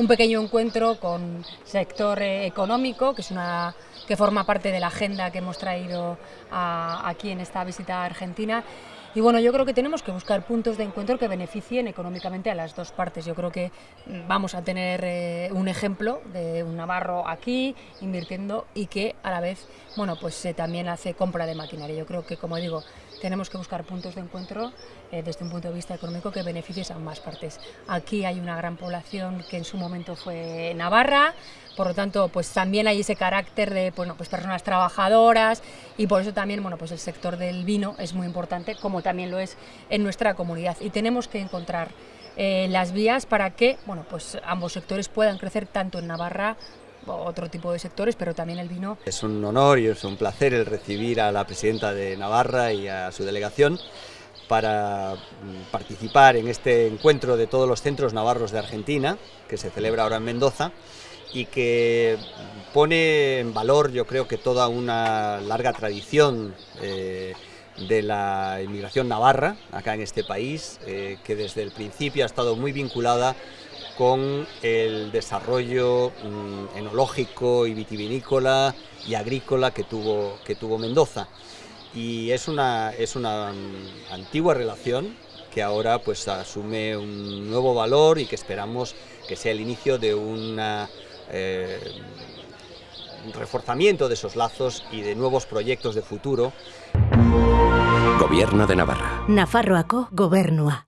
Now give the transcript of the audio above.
un pequeño encuentro con sector eh, económico, que es una que forma parte de la agenda que hemos traído aquí en esta visita a Argentina y bueno, yo creo que tenemos que buscar puntos de encuentro que beneficien económicamente a las dos partes. Yo creo que vamos a tener eh, un ejemplo de un navarro aquí invirtiendo y que a la vez, bueno, pues eh, también hace compra de maquinaria. Yo creo que, como digo, tenemos que buscar puntos de encuentro eh, desde un punto de vista económico que beneficien a ambas partes. Aquí hay una gran población que en su momento fue Navarra, por lo tanto, pues también hay ese carácter de bueno, pues personas trabajadoras y por eso también bueno, pues el sector del vino es muy importante, como también lo es en nuestra comunidad. Y tenemos que encontrar eh, las vías para que bueno, pues ambos sectores puedan crecer tanto en Navarra otro tipo de sectores, pero también el vino. Es un honor y es un placer el recibir a la presidenta de Navarra y a su delegación para mm, participar en este encuentro de todos los centros navarros de Argentina, que se celebra ahora en Mendoza, y que pone en valor yo creo que toda una larga tradición eh, de la inmigración navarra acá en este país, eh, que desde el principio ha estado muy vinculada con el desarrollo mm, enológico y vitivinícola y agrícola que tuvo, que tuvo Mendoza. Y es una, es una mm, antigua relación que ahora pues asume un nuevo valor y que esperamos que sea el inicio de una eh, reforzamiento de esos lazos y de nuevos proyectos de futuro. Gobierno de Navarra. Nafarroako gobernua.